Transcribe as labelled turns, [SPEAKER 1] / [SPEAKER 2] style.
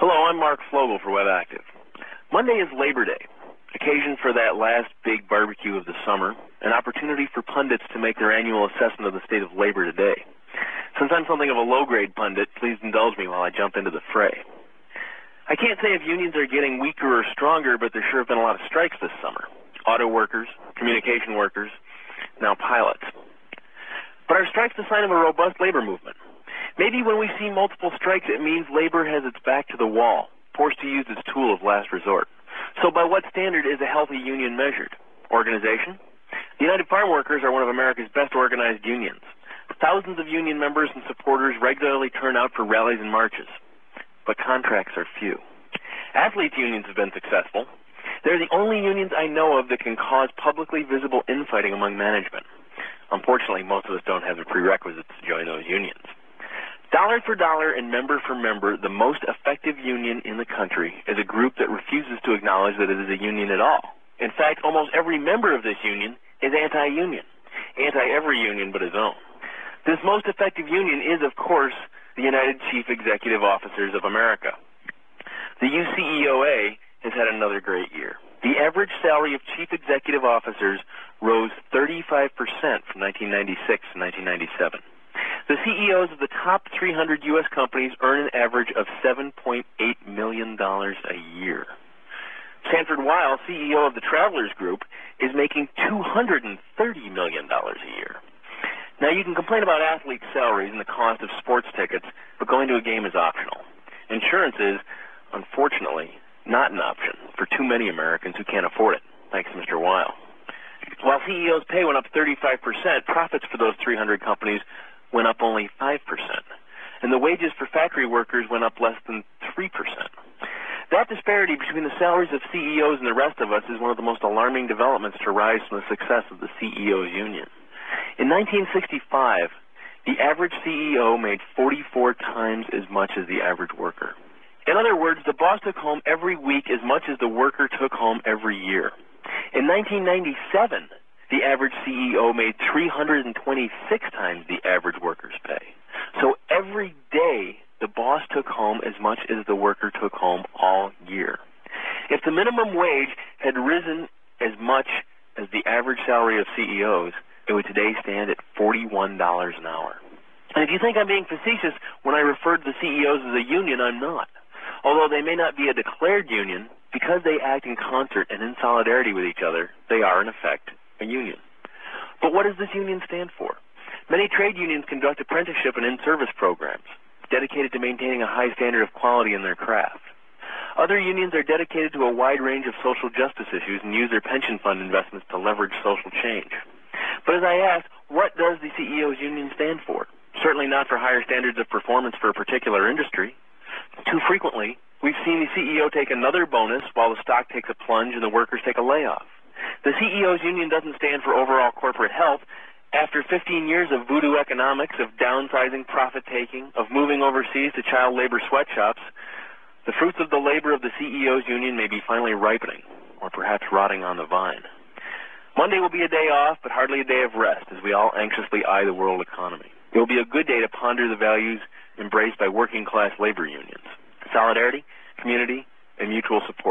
[SPEAKER 1] Hello, I'm Mark Flogel for WebActive. Monday is Labor Day, occasion for that last big barbecue of the summer, an opportunity for pundits to make their annual assessment of the state of labor today. Since I'm something of a low-grade pundit, please indulge me while I jump into the fray. I can't say if unions are getting weaker or stronger, but there sure have been a lot of strikes this summer. Auto workers, communication workers, now pilots. But are strikes a sign of a robust labor movement? Maybe when we see multiple strikes, it means labor has its back to the wall, forced to use its tool of last resort. So by what standard is a healthy union measured? Organization? The United Farm Workers are one of America's best organized unions. Thousands of union members and supporters regularly turn out for rallies and marches. But contracts are few. Athletes unions have been successful. They're the only unions I know of that can cause publicly visible infighting among management. Unfortunately, most of us don't have the prerequisites to join those unions. Dollar for dollar and member for member, the most effective union in the country is a group that refuses to acknowledge that it is a union at all. In fact, almost every member of this union is anti-union, anti-every union but his own. This most effective union is, of course, the United Chief Executive Officers of America. The UCEOA has had another great year. The average salary of chief executive officers rose 35% from 1996 to 1997. The CEOs of the top 300 U.S. companies earn an average of $7.8 million a year. Sanford Weill, CEO of the Travelers Group, is making $230 million a year. Now, you can complain about athletes' salaries and the cost of sports tickets, but going to a game is optional. Insurance is, unfortunately, not an option for too many Americans who can't afford it, thanks Mr. Weill. While CEOs' pay went up 35%, profits for those 300 companies went up only 5%. And the wages for factory workers went up less than 3%. That disparity between the salaries of CEOs and the rest of us is one of the most alarming developments to rise from the success of the CEOs union. In 1965, the average CEO made 44 times as much as the average worker. In other words, the boss took home every week as much as the worker took home every year. In 1997, the average CEO made 326 times the average worker's pay. So every day, the boss took home as much as the worker took home all year. If the minimum wage had risen as much as the average salary of CEOs, it would today stand at $41 an hour. And if you think I'm being facetious when I refer to the CEOs as a union, I'm not. Although they may not be a declared union, because they act in concert and in solidarity with each other, they are in effect a union. But what does this union stand for? Many trade unions conduct apprenticeship and in-service programs dedicated to maintaining a high standard of quality in their craft. Other unions are dedicated to a wide range of social justice issues and use their pension fund investments to leverage social change. But as I ask, what does the CEO's union stand for? Certainly not for higher standards of performance for a particular industry. Too frequently, we've seen the CEO take another bonus while the stock takes a plunge and the workers take a layoff. The CEO's union doesn't stand for overall corporate health. After 15 years of voodoo economics, of downsizing, profit taking, of moving overseas to child labor sweatshops, the fruits of the labor of the CEO's union may be finally ripening, or perhaps rotting on the vine. Monday will be a day off, but hardly a day of rest as we all anxiously eye the world economy. It will be a good day to ponder the values embraced by working class labor unions solidarity, community, and mutual support.